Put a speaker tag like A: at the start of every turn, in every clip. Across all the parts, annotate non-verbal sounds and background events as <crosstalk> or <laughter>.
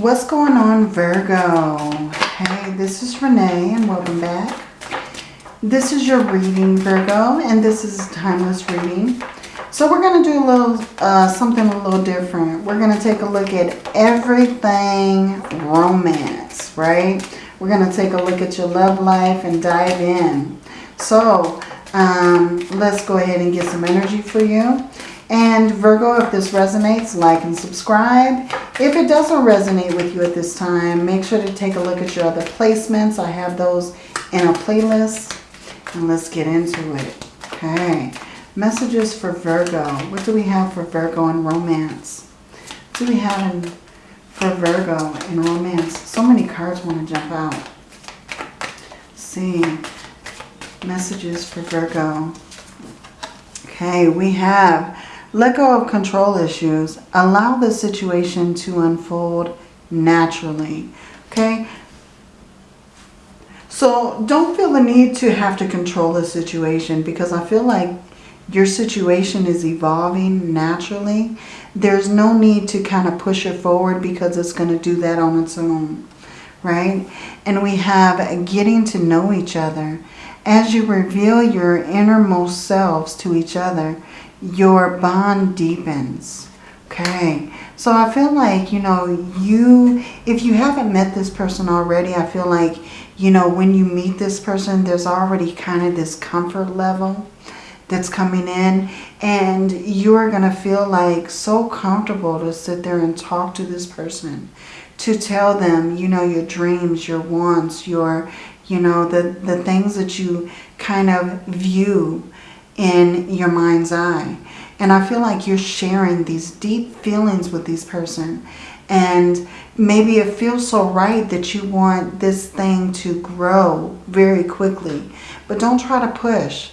A: what's going on Virgo? Hey, this is Renee and welcome back. This is your reading Virgo and this is timeless reading. So we're going to do a little uh, something a little different. We're going to take a look at everything romance, right? We're going to take a look at your love life and dive in. So um, let's go ahead and get some energy for you. And Virgo, if this resonates, like and subscribe. If it doesn't resonate with you at this time, make sure to take a look at your other placements. I have those in a playlist. And let's get into it. Okay. Messages for Virgo. What do we have for Virgo in romance? What do we have in, for Virgo in romance? So many cards want to jump out. Let's see. Messages for Virgo. Okay, we have let go of control issues. Allow the situation to unfold naturally. Okay? So don't feel the need to have to control the situation because I feel like your situation is evolving naturally. There's no need to kind of push it forward because it's going to do that on its own. Right? And we have getting to know each other. As you reveal your innermost selves to each other, your bond deepens. Okay, so I feel like, you know, you, if you haven't met this person already, I feel like, you know, when you meet this person, there's already kind of this comfort level that's coming in and you're going to feel like so comfortable to sit there and talk to this person to tell them you know your dreams your wants your you know the the things that you kind of view in your mind's eye. And I feel like you're sharing these deep feelings with this person. And maybe it feels so right that you want this thing to grow very quickly. But don't try to push,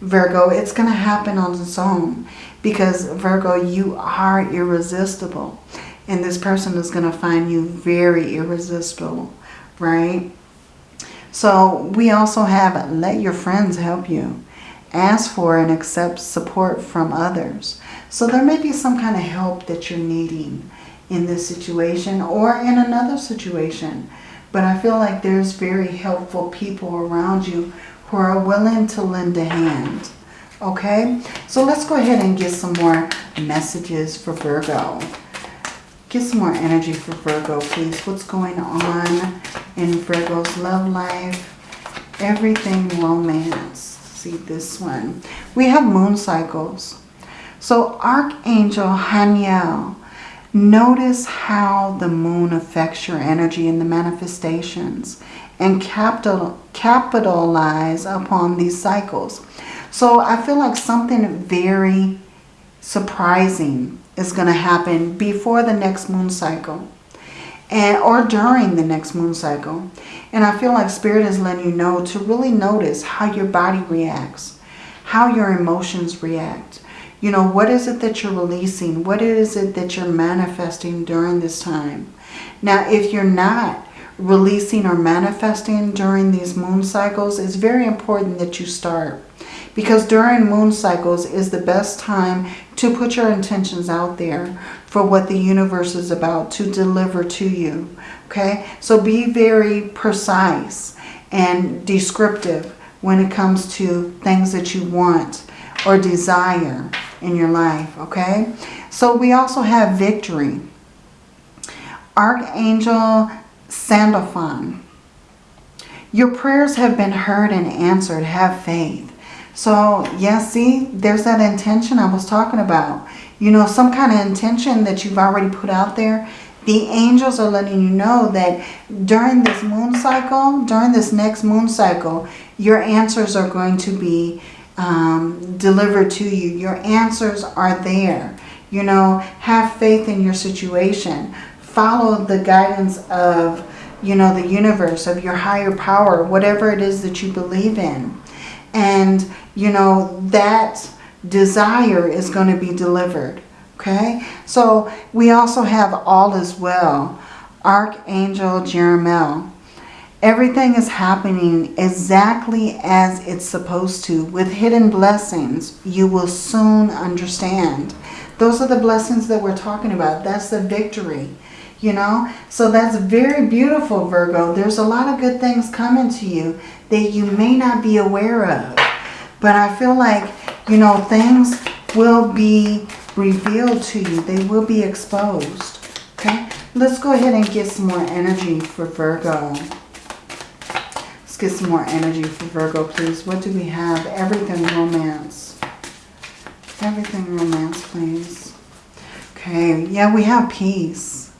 A: Virgo. It's going to happen on its own. Because, Virgo, you are irresistible. And this person is going to find you very irresistible, right? So we also have let your friends help you ask for and accept support from others. So there may be some kind of help that you're needing in this situation or in another situation. But I feel like there's very helpful people around you who are willing to lend a hand. Okay, so let's go ahead and get some more messages for Virgo. Get some more energy for Virgo, please. What's going on in Virgo's love life? Everything romance see this one. We have moon cycles. So Archangel Haniel, notice how the moon affects your energy in the manifestations and capital, capitalize upon these cycles. So I feel like something very surprising is going to happen before the next moon cycle and or during the next moon cycle. And I feel like Spirit is letting you know to really notice how your body reacts, how your emotions react. You know, what is it that you're releasing? What is it that you're manifesting during this time? Now, if you're not releasing or manifesting during these moon cycles, it's very important that you start. Because during moon cycles is the best time to put your intentions out there for what the universe is about to deliver to you. Okay, so be very precise and descriptive when it comes to things that you want or desire in your life. Okay, so we also have victory. Archangel Sandalphon. Your prayers have been heard and answered. Have faith. So, yeah, see, there's that intention I was talking about you know, some kind of intention that you've already put out there, the angels are letting you know that during this moon cycle, during this next moon cycle, your answers are going to be um, delivered to you. Your answers are there. You know, have faith in your situation. Follow the guidance of, you know, the universe, of your higher power, whatever it is that you believe in. And, you know, that desire is going to be delivered. Okay, so we also have all as well. Archangel Jeremiel. Everything is happening exactly as it's supposed to. With hidden blessings, you will soon understand. Those are the blessings that we're talking about. That's the victory. You know, so that's very beautiful, Virgo. There's a lot of good things coming to you that you may not be aware of. But I feel like, you know, things will be revealed to you. They will be exposed. Okay, let's go ahead and get some more energy for Virgo. Let's get some more energy for Virgo, please. What do we have? Everything romance. Everything romance, please. Okay, yeah, we have peace.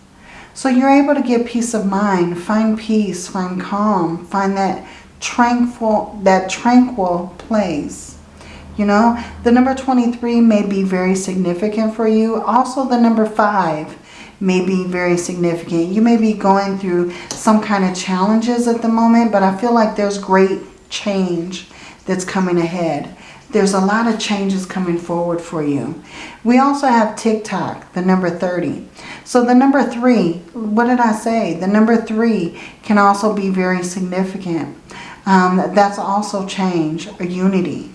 A: So you're able to get peace of mind, find peace, find calm, find that tranquil, that tranquil place. You know, the number 23 may be very significant for you. Also, the number 5 may be very significant. You may be going through some kind of challenges at the moment, but I feel like there's great change that's coming ahead. There's a lot of changes coming forward for you. We also have TikTok, the number 30. So the number 3, what did I say? The number 3 can also be very significant. Um, that's also change, a unity.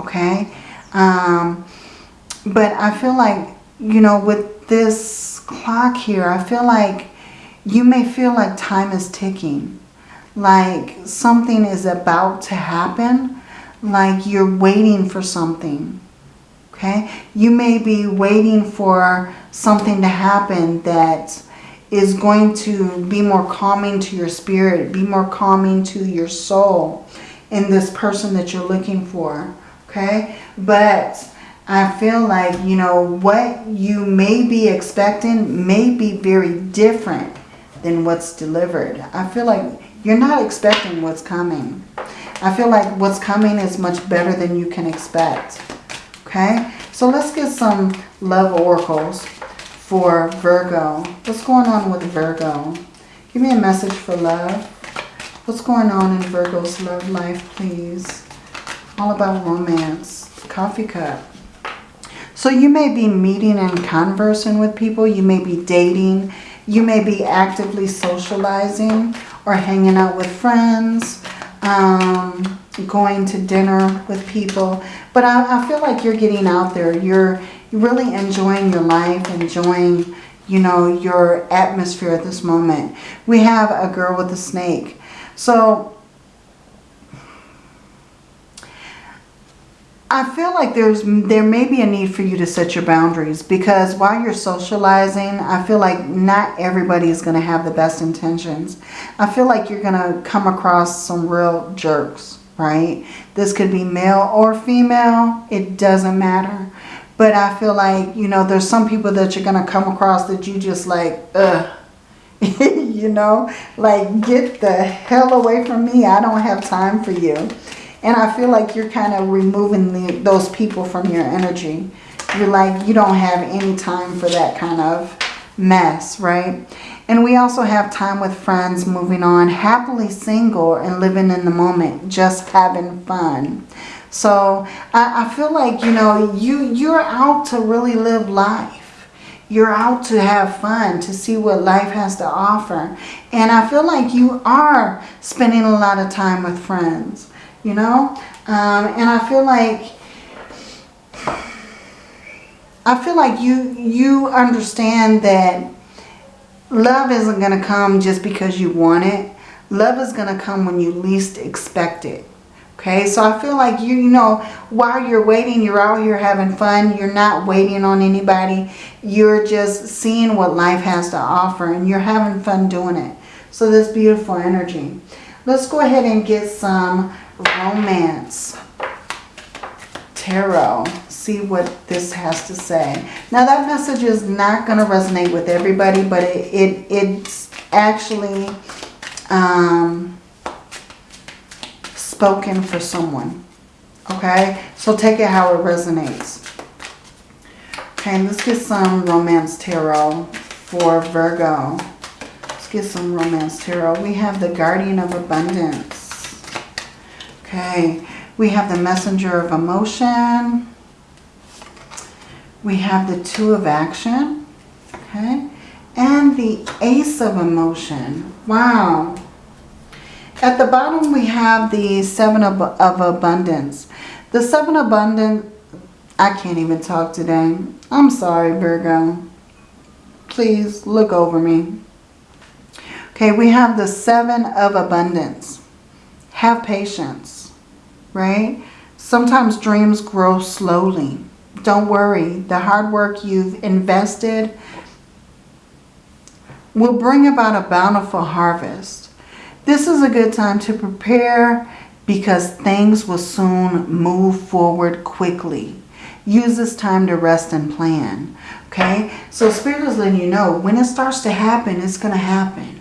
A: Okay? Um, but I feel like, you know, with this clock here, I feel like you may feel like time is ticking. Like something is about to happen like you're waiting for something. Okay? You may be waiting for something to happen that is going to be more calming to your spirit, be more calming to your soul in this person that you're looking for. Okay? But I feel like, you know, what you may be expecting may be very different than what's delivered. I feel like you're not expecting what's coming. I feel like what's coming is much better than you can expect. Okay, so let's get some love oracles for Virgo. What's going on with Virgo? Give me a message for love. What's going on in Virgo's love life, please? All about romance. Coffee cup. So you may be meeting and conversing with people. You may be dating. You may be actively socializing or hanging out with friends um, going to dinner with people. But I, I feel like you're getting out there. You're really enjoying your life, enjoying, you know, your atmosphere at this moment. We have a girl with a snake. So I feel like there's there may be a need for you to set your boundaries because while you're socializing, I feel like not everybody is going to have the best intentions. I feel like you're going to come across some real jerks, right? This could be male or female. It doesn't matter. But I feel like, you know, there's some people that you're going to come across that you just like, ugh. <laughs> you know, like get the hell away from me. I don't have time for you. And I feel like you're kind of removing the, those people from your energy. You're like, you don't have any time for that kind of mess, right? And we also have time with friends, moving on, happily single and living in the moment, just having fun. So I, I feel like, you know, you, you're out to really live life. You're out to have fun, to see what life has to offer. And I feel like you are spending a lot of time with friends you know? Um, and I feel like, I feel like you, you understand that love isn't going to come just because you want it. Love is going to come when you least expect it. Okay, so I feel like you, you know, while you're waiting, you're out here having fun. You're not waiting on anybody. You're just seeing what life has to offer and you're having fun doing it. So this beautiful energy. Let's go ahead and get some romance tarot see what this has to say. Now that message is not going to resonate with everybody but it, it it's actually um, spoken for someone okay? So take it how it resonates. Okay let's get some romance tarot for Virgo. Let's get some romance tarot. We have the guardian of abundance Okay, we have the messenger of emotion. We have the two of action. Okay, and the ace of emotion. Wow. At the bottom we have the seven of, of abundance. The seven abundance, I can't even talk today. I'm sorry, Virgo. please look over me. Okay, we have the seven of abundance. Have patience, right? Sometimes dreams grow slowly. Don't worry. The hard work you've invested will bring about a bountiful harvest. This is a good time to prepare because things will soon move forward quickly. Use this time to rest and plan. Okay? So Spirit is letting you know when it starts to happen, it's going to happen.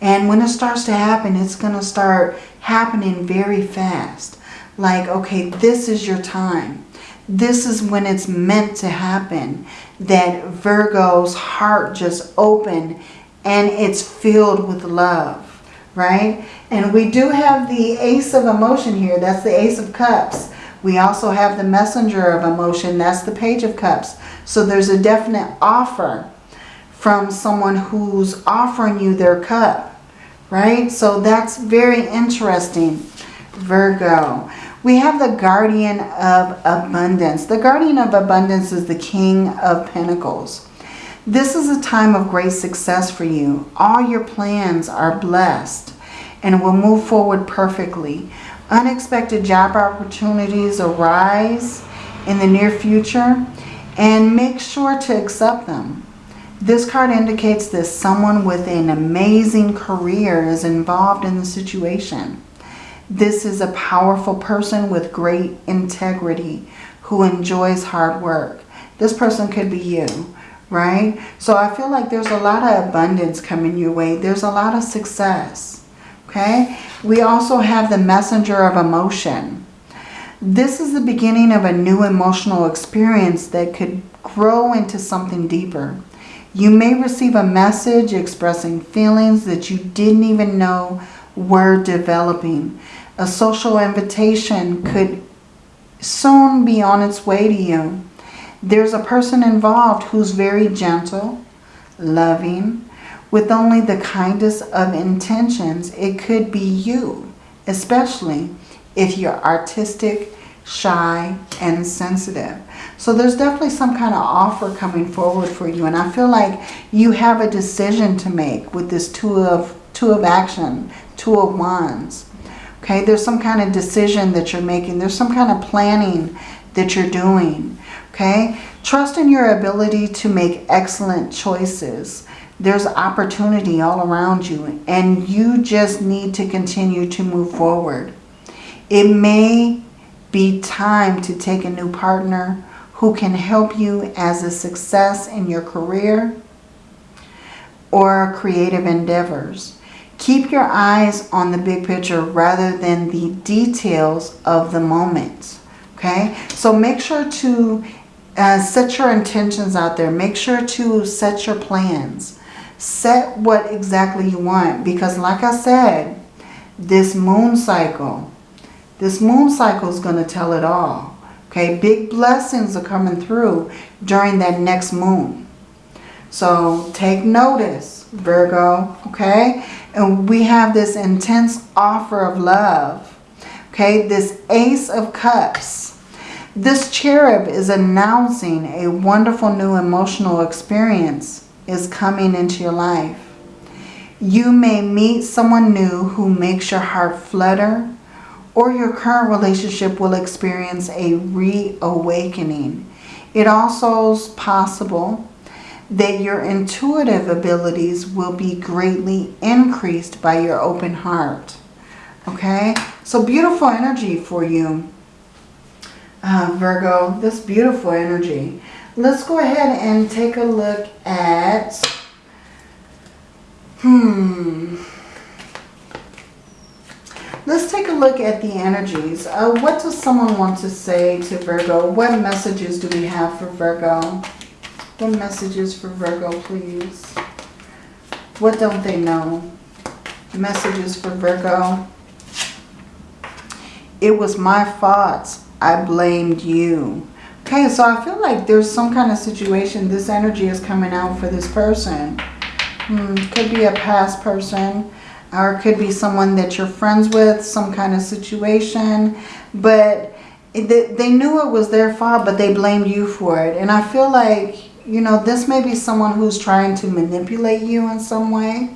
A: And when it starts to happen, it's going to start happening very fast. Like, okay, this is your time. This is when it's meant to happen. That Virgo's heart just opened and it's filled with love, right? And we do have the Ace of Emotion here. That's the Ace of Cups. We also have the Messenger of Emotion. That's the Page of Cups. So there's a definite offer from someone who's offering you their cup, right? So that's very interesting, Virgo. We have the Guardian of Abundance. The Guardian of Abundance is the King of Pentacles. This is a time of great success for you. All your plans are blessed and will move forward perfectly. Unexpected job opportunities arise in the near future and make sure to accept them. This card indicates that someone with an amazing career is involved in the situation. This is a powerful person with great integrity who enjoys hard work. This person could be you, right? So I feel like there's a lot of abundance coming your way. There's a lot of success, okay? We also have the messenger of emotion. This is the beginning of a new emotional experience that could grow into something deeper. You may receive a message expressing feelings that you didn't even know were developing. A social invitation could soon be on its way to you. There's a person involved who's very gentle, loving, with only the kindest of intentions. It could be you, especially if you're artistic, shy, and sensitive. So there's definitely some kind of offer coming forward for you. And I feel like you have a decision to make with this two of, two of action, two of wands. Okay, there's some kind of decision that you're making. There's some kind of planning that you're doing. Okay, trust in your ability to make excellent choices. There's opportunity all around you and you just need to continue to move forward. It may be time to take a new partner who can help you as a success in your career or creative endeavors. Keep your eyes on the big picture rather than the details of the moment. Okay, so make sure to uh, set your intentions out there. Make sure to set your plans. Set what exactly you want. Because like I said, this moon cycle, this moon cycle is going to tell it all. Okay, big blessings are coming through during that next moon. So take notice, Virgo, okay? And we have this intense offer of love, okay? This Ace of Cups. This cherub is announcing a wonderful new emotional experience is coming into your life. You may meet someone new who makes your heart flutter or your current relationship will experience a reawakening. It also is possible that your intuitive abilities will be greatly increased by your open heart. Okay, so beautiful energy for you, uh, Virgo. This beautiful energy. Let's go ahead and take a look at, hmm, let's take a look at the energies. Uh, what does someone want to say to Virgo? What messages do we have for Virgo? What messages for Virgo, please? What don't they know? Messages for Virgo. It was my fault. I blamed you. Okay, so I feel like there's some kind of situation. This energy is coming out for this person. Hmm, could be a past person. Or could be someone that you're friends with. Some kind of situation. But they knew it was their fault, but they blamed you for it. And I feel like you know, this may be someone who's trying to manipulate you in some way.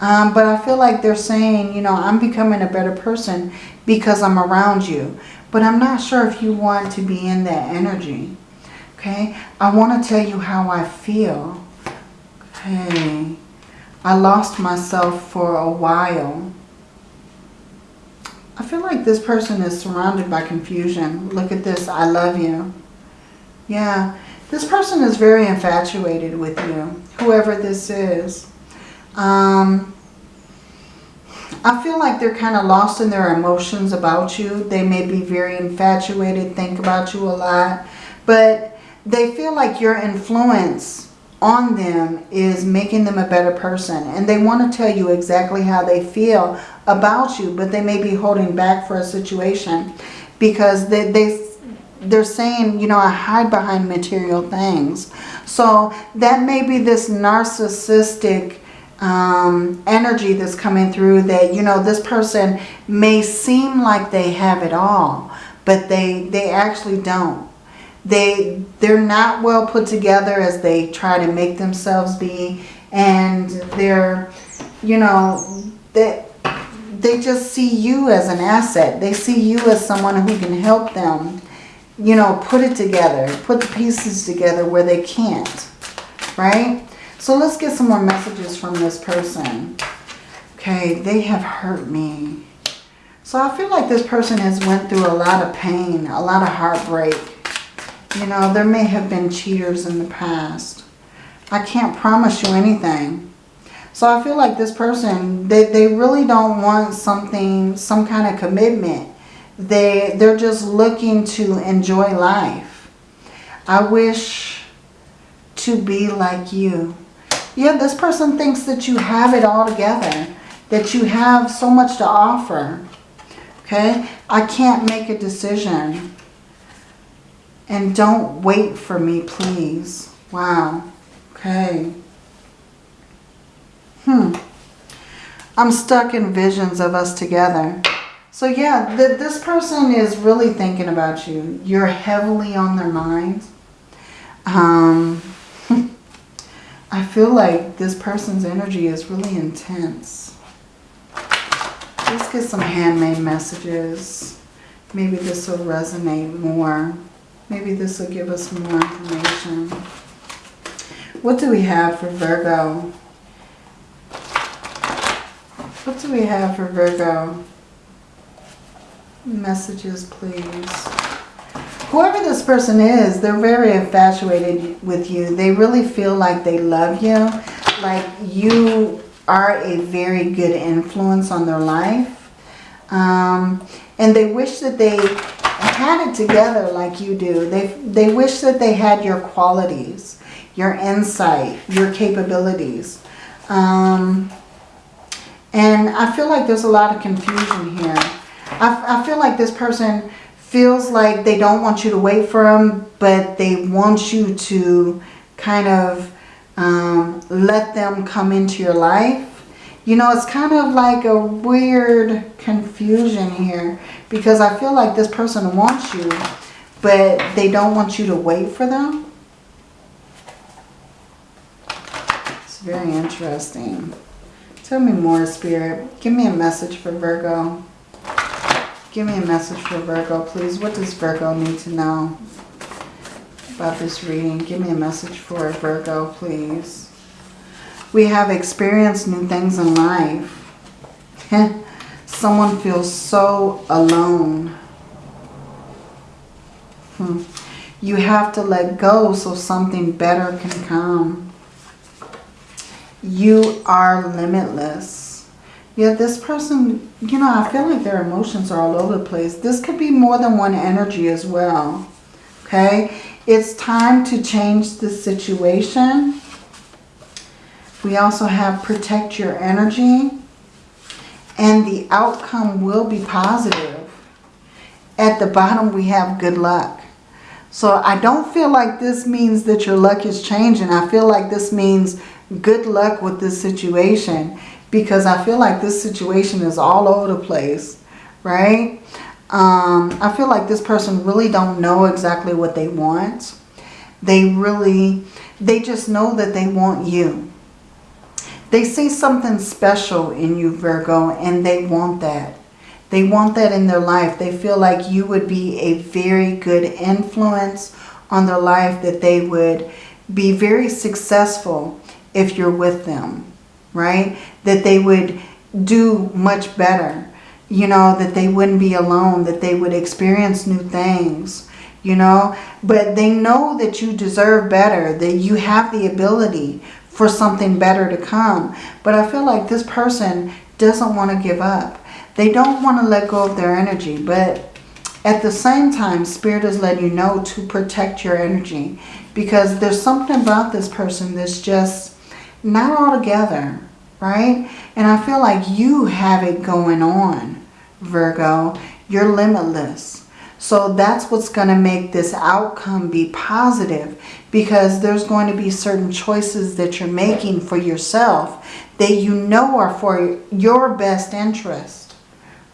A: Um, but I feel like they're saying, you know, I'm becoming a better person because I'm around you. But I'm not sure if you want to be in that energy. Okay. I want to tell you how I feel. Okay. I lost myself for a while. I feel like this person is surrounded by confusion. Look at this. I love you. Yeah. This person is very infatuated with you. Whoever this is. Um, I feel like they're kind of lost in their emotions about you. They may be very infatuated, think about you a lot. But they feel like your influence on them is making them a better person. And they want to tell you exactly how they feel about you. But they may be holding back for a situation. Because they, they, they're saying, you know, I hide behind material things. So that may be this narcissistic um, energy that's coming through that, you know, this person may seem like they have it all, but they, they actually don't. They, they're not well put together as they try to make themselves be. And they're, you know, they, they just see you as an asset. They see you as someone who can help them, you know, put it together, put the pieces together where they can't, right? So let's get some more messages from this person. Okay, they have hurt me. So I feel like this person has went through a lot of pain, a lot of heartbreak. You know, there may have been cheaters in the past. I can't promise you anything. So I feel like this person, they, they really don't want something, some kind of commitment. They, they're just looking to enjoy life. I wish to be like you. Yeah, this person thinks that you have it all together. That you have so much to offer. Okay? I can't make a decision. And don't wait for me, please. Wow. Okay. Hmm. I'm stuck in visions of us together. So yeah, th this person is really thinking about you. You're heavily on their mind. Um, <laughs> I feel like this person's energy is really intense. Let's get some handmade messages. Maybe this will resonate more. Maybe this will give us more information. What do we have for Virgo? What do we have for Virgo? Messages, please. Whoever this person is, they're very infatuated with you. They really feel like they love you. Like you are a very good influence on their life. Um, and they wish that they had it together like you do. They, they wish that they had your qualities, your insight, your capabilities. Um, and I feel like there's a lot of confusion here. I, I feel like this person feels like they don't want you to wait for them, but they want you to kind of um, let them come into your life. You know, it's kind of like a weird confusion here because I feel like this person wants you, but they don't want you to wait for them. It's very interesting. Tell me more, Spirit. Give me a message for Virgo. Give me a message for Virgo, please. What does Virgo need to know about this reading? Give me a message for Virgo, please. We have experienced new things in life. <laughs> Someone feels so alone. Hmm. You have to let go so something better can come. You are limitless. Yeah, this person, you know, I feel like their emotions are all over the place. This could be more than one energy as well. Okay? It's time to change the situation. We also have protect your energy. And the outcome will be positive. At the bottom, we have good luck. So I don't feel like this means that your luck is changing. I feel like this means good luck with this situation because I feel like this situation is all over the place, right? Um, I feel like this person really don't know exactly what they want. They really, They just know that they want you. They see something special in you, Virgo, and they want that. They want that in their life. They feel like you would be a very good influence on their life, that they would be very successful if you're with them, right? That they would do much better, you know, that they wouldn't be alone, that they would experience new things, you know. But they know that you deserve better, that you have the ability for something better to come. But I feel like this person doesn't want to give up. They don't want to let go of their energy, but at the same time, Spirit is letting you know to protect your energy because there's something about this person that's just not all together, right? And I feel like you have it going on, Virgo. You're limitless. So that's what's going to make this outcome be positive because there's going to be certain choices that you're making for yourself that you know are for your best interest.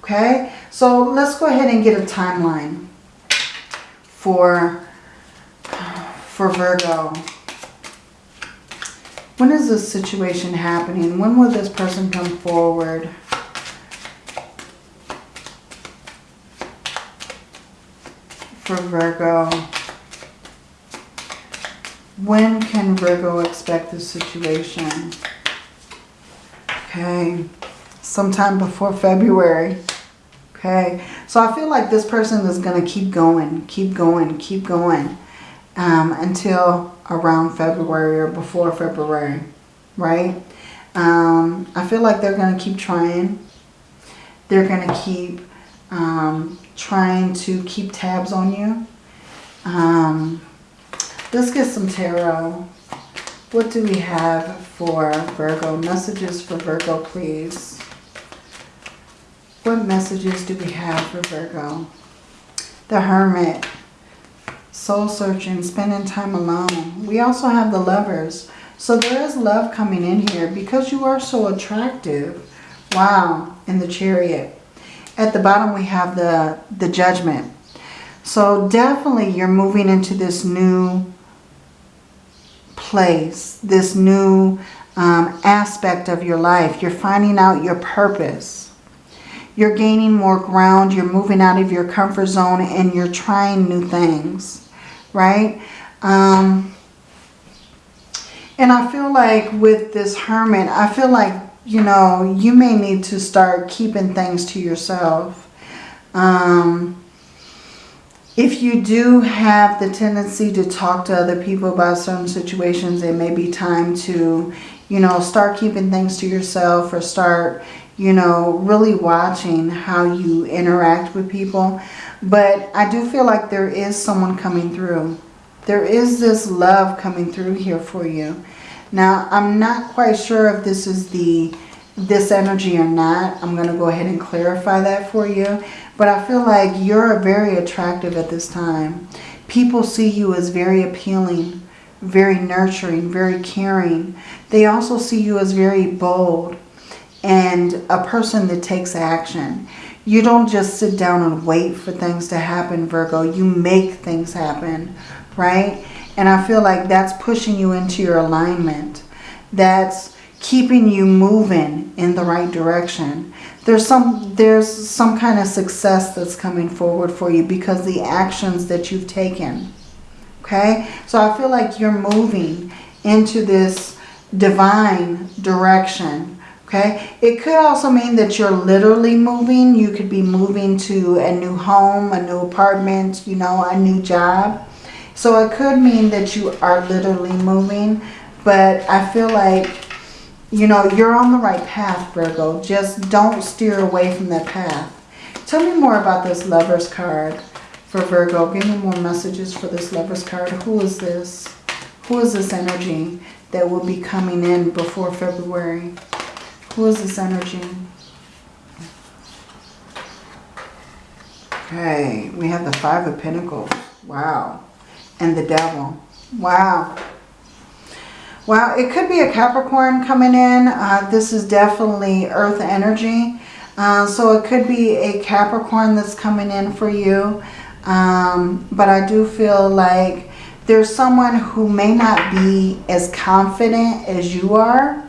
A: Okay, so let's go ahead and get a timeline for, for Virgo. When is this situation happening? When will this person come forward? For Virgo. When can Virgo expect this situation? Okay, sometime before February. Okay, so I feel like this person is going to keep going, keep going, keep going um, until around February or before February, right? Um, I feel like they're going to keep trying. They're going to keep um, trying to keep tabs on you. Um, let's get some tarot. What do we have for Virgo? Messages for Virgo, please. What messages do we have for Virgo? The Hermit. Soul searching, spending time alone. We also have the lovers. So there is love coming in here because you are so attractive. Wow. In the chariot. At the bottom we have the, the judgment. So definitely you're moving into this new place. This new um, aspect of your life. You're finding out your purpose you're gaining more ground. You're moving out of your comfort zone and you're trying new things, right? Um, and I feel like with this hermit, I feel like, you know, you may need to start keeping things to yourself. Um, if you do have the tendency to talk to other people about certain situations, it may be time to, you know, start keeping things to yourself or start, you know, really watching how you interact with people. But I do feel like there is someone coming through. There is this love coming through here for you. Now, I'm not quite sure if this is the this energy or not. I'm going to go ahead and clarify that for you. But I feel like you're very attractive at this time. People see you as very appealing, very nurturing, very caring. They also see you as very bold, and a person that takes action. You don't just sit down and wait for things to happen, Virgo. You make things happen, right? And I feel like that's pushing you into your alignment. That's keeping you moving in the right direction. There's some there's some kind of success that's coming forward for you because the actions that you've taken. Okay? So I feel like you're moving into this divine direction Okay, it could also mean that you're literally moving. You could be moving to a new home, a new apartment, you know, a new job. So it could mean that you are literally moving, but I feel like, you know, you're on the right path, Virgo. Just don't steer away from that path. Tell me more about this lover's card for Virgo. Give me more messages for this lover's card. Who is this? Who is this energy that will be coming in before February? Who is this energy? Okay, we have the Five of Pentacles. Wow. And the Devil. Wow. Wow, it could be a Capricorn coming in. Uh, this is definitely Earth energy. Uh, so it could be a Capricorn that's coming in for you. Um, but I do feel like there's someone who may not be as confident as you are.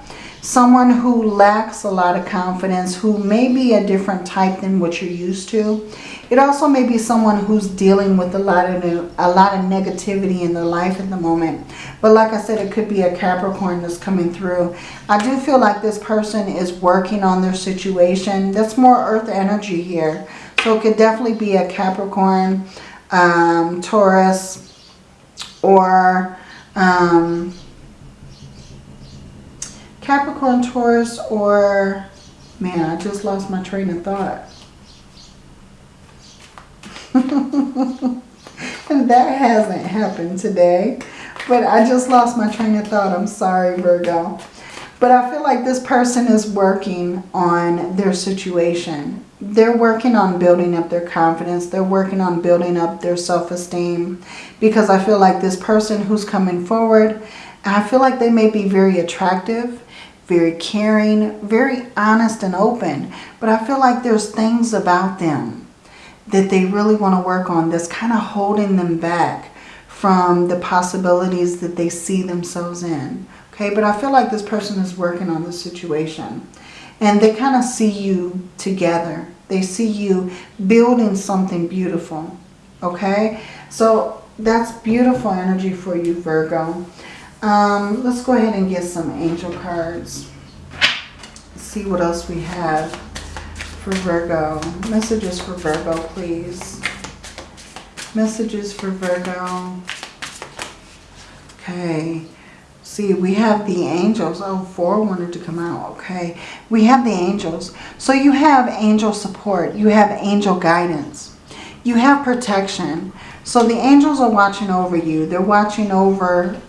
A: Someone who lacks a lot of confidence, who may be a different type than what you're used to. It also may be someone who's dealing with a lot of a lot of negativity in their life at the moment. But like I said, it could be a Capricorn that's coming through. I do feel like this person is working on their situation. That's more earth energy here. So it could definitely be a Capricorn, um, Taurus, or um, Capricorn, Taurus, or, man, I just lost my train of thought. <laughs> and that hasn't happened today. But I just lost my train of thought. I'm sorry, Virgo. But I feel like this person is working on their situation. They're working on building up their confidence. They're working on building up their self-esteem. Because I feel like this person who's coming forward, I feel like they may be very attractive, very caring, very honest and open. But I feel like there's things about them that they really want to work on that's kind of holding them back from the possibilities that they see themselves in. Okay, but I feel like this person is working on the situation. And they kind of see you together. They see you building something beautiful. Okay, so that's beautiful energy for you, Virgo. Um, let's go ahead and get some angel cards. see what else we have for Virgo. Messages for Virgo, please. Messages for Virgo. Okay. See, we have the angels. Oh, four wanted to come out. Okay. We have the angels. So you have angel support. You have angel guidance. You have protection. So the angels are watching over you. They're watching over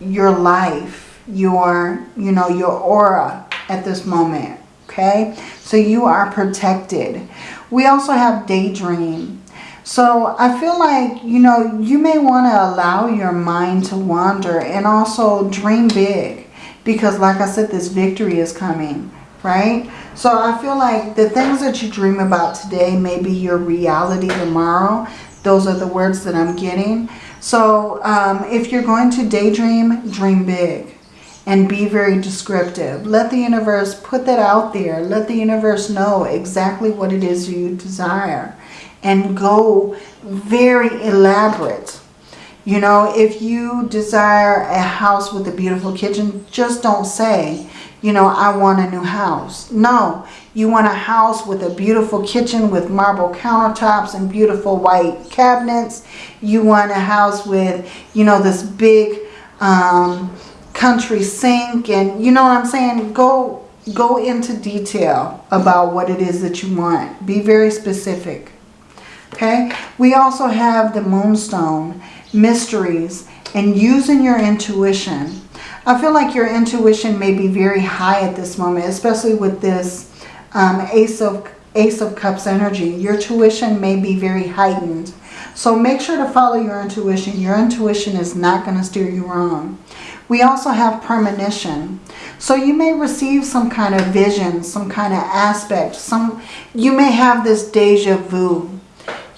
A: your life, your, you know, your aura at this moment okay? So you are protected. We also have daydream. So I feel like, you know, you may want to allow your mind to wander and also dream big. Because like I said, this victory is coming, right? So I feel like the things that you dream about today may be your reality tomorrow. Those are the words that I'm getting. So um, if you're going to daydream, dream big and be very descriptive. Let the universe put that out there. Let the universe know exactly what it is you desire and go very elaborate. You know, if you desire a house with a beautiful kitchen, just don't say, you know, I want a new house. No, you want a house with a beautiful kitchen with marble countertops and beautiful white cabinets. You want a house with, you know, this big, um, country sink and you know what I'm saying? Go go into detail about what it is that you want. Be very specific. Okay? We also have the moonstone, mysteries, and using your intuition. I feel like your intuition may be very high at this moment, especially with this um, Ace of Ace of Cups energy. Your tuition may be very heightened. So make sure to follow your intuition. Your intuition is not going to steer you wrong. We also have premonition. So you may receive some kind of vision, some kind of aspect. Some You may have this deja vu,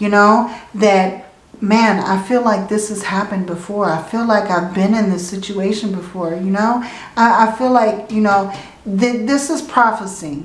A: you know, that, man, I feel like this has happened before. I feel like I've been in this situation before, you know. I, I feel like, you know, th this is prophecy.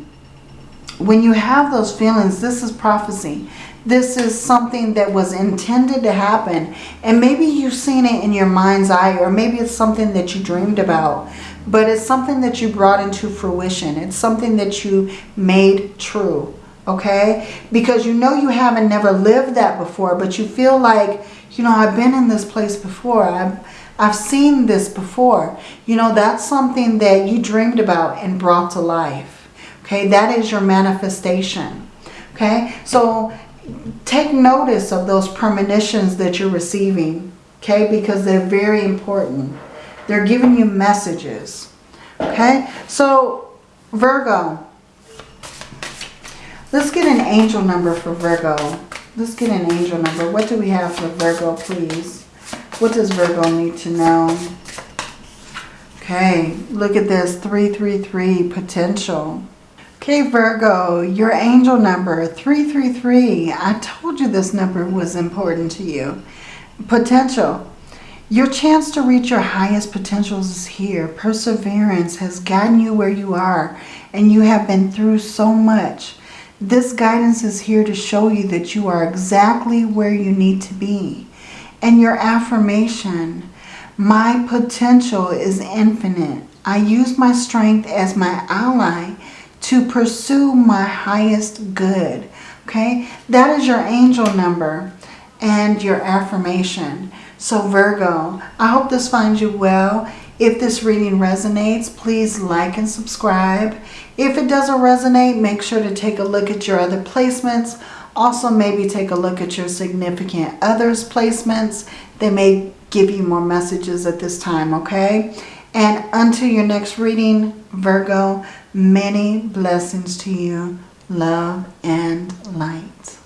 A: When you have those feelings, this is prophecy this is something that was intended to happen. And maybe you've seen it in your mind's eye or maybe it's something that you dreamed about. But it's something that you brought into fruition. It's something that you made true. Okay? Because you know you haven't never lived that before. But you feel like, you know, I've been in this place before. I've, I've seen this before. You know, that's something that you dreamed about and brought to life. Okay? That is your manifestation. Okay? So take notice of those premonitions that you're receiving, okay? Because they're very important. They're giving you messages, okay? So, Virgo, let's get an angel number for Virgo. Let's get an angel number. What do we have for Virgo, please? What does Virgo need to know? Okay, look at this, 333, potential. Okay, Virgo, your angel number, 333. I told you this number was important to you. Potential. Your chance to reach your highest potentials is here. Perseverance has gotten you where you are and you have been through so much. This guidance is here to show you that you are exactly where you need to be. And your affirmation, my potential is infinite. I use my strength as my ally to pursue my highest good. Okay, that is your angel number and your affirmation. So Virgo, I hope this finds you well. If this reading resonates, please like and subscribe. If it doesn't resonate, make sure to take a look at your other placements. Also, maybe take a look at your significant others placements. They may give you more messages at this time, okay? And until your next reading, Virgo, many blessings to you. Love and light.